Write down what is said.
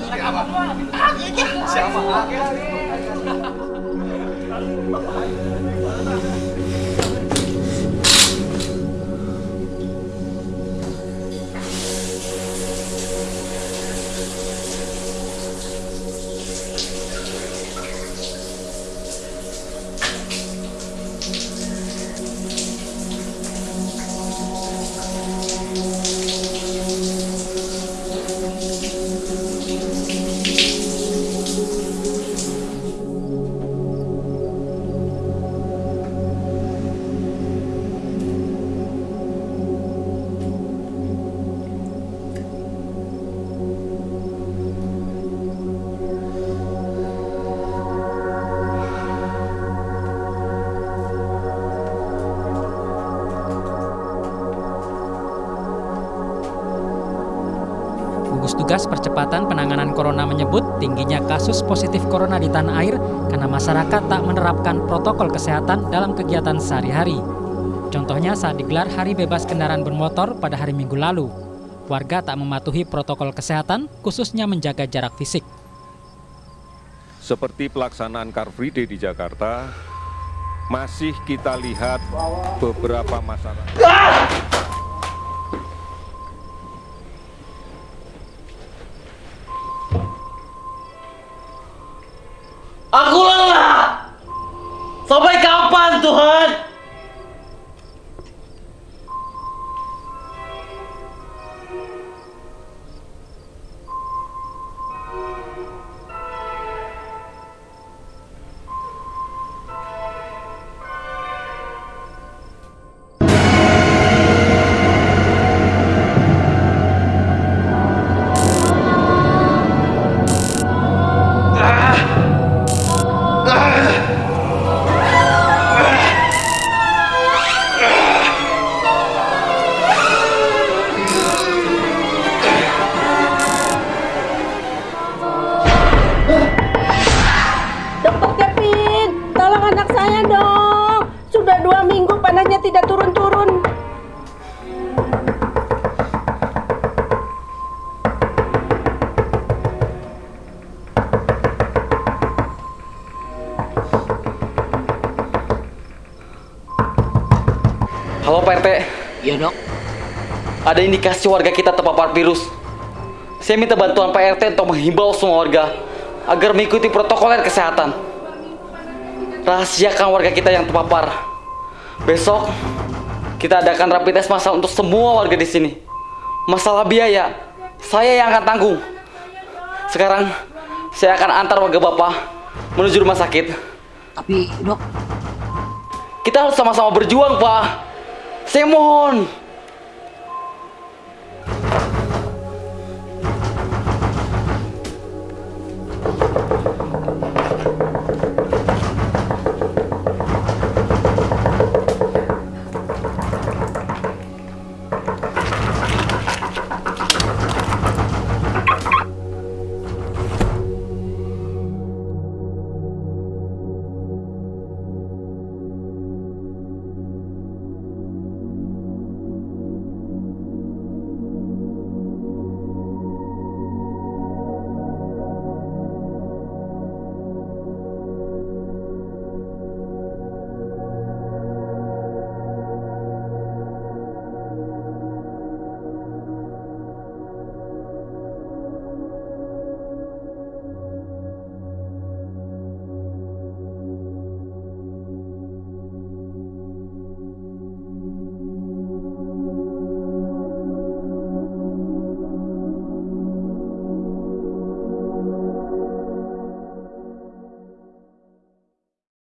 siapa? Siapa? Gugus Tugas Percepatan Penanganan Corona menyebut tingginya kasus positif corona di tanah air karena masyarakat tak menerapkan protokol kesehatan dalam kegiatan sehari-hari. Contohnya saat digelar Hari Bebas Kendaraan Bermotor pada hari Minggu lalu. Warga tak mematuhi protokol kesehatan, khususnya menjaga jarak fisik. Seperti pelaksanaan Car Free Day di Jakarta, masih kita lihat beberapa. Aku Tuhan? Tidak turun-turun. Halo Pak RT, Iya dok, ada indikasi warga kita terpapar virus. Saya minta bantuan Pak RT untuk menghimbau semua warga agar mengikuti protokol kesehatan. Rahasiakan warga kita yang terpapar. Besok kita adakan rapid test massal untuk semua warga di sini. Masalah biaya, saya yang akan tanggung. Sekarang saya akan antar warga Bapak menuju rumah sakit. tapi dok, Kita harus sama-sama berjuang, Pak. Saya mohon.